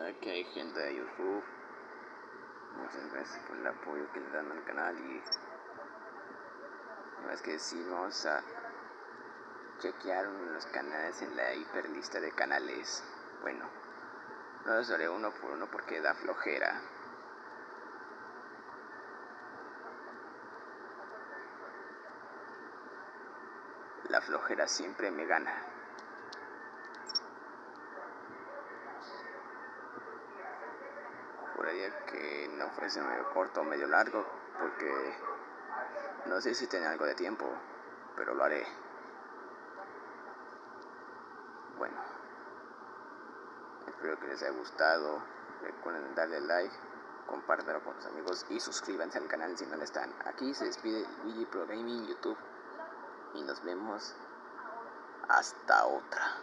Que hay gente de YouTube. Muchas gracias por el apoyo que le dan al canal y no es que sí vamos a chequear los canales en la hiperlista de canales. Bueno, no los haré uno por uno porque da flojera. La flojera siempre me gana. Que no fuese medio corto o medio largo porque no sé si tiene algo de tiempo, pero lo haré. Bueno, espero que les haya gustado. Recuerden darle like, compártanlo con sus amigos y suscríbanse al canal si no lo están. Aquí se despide Luigi Pro Gaming YouTube y nos vemos hasta otra.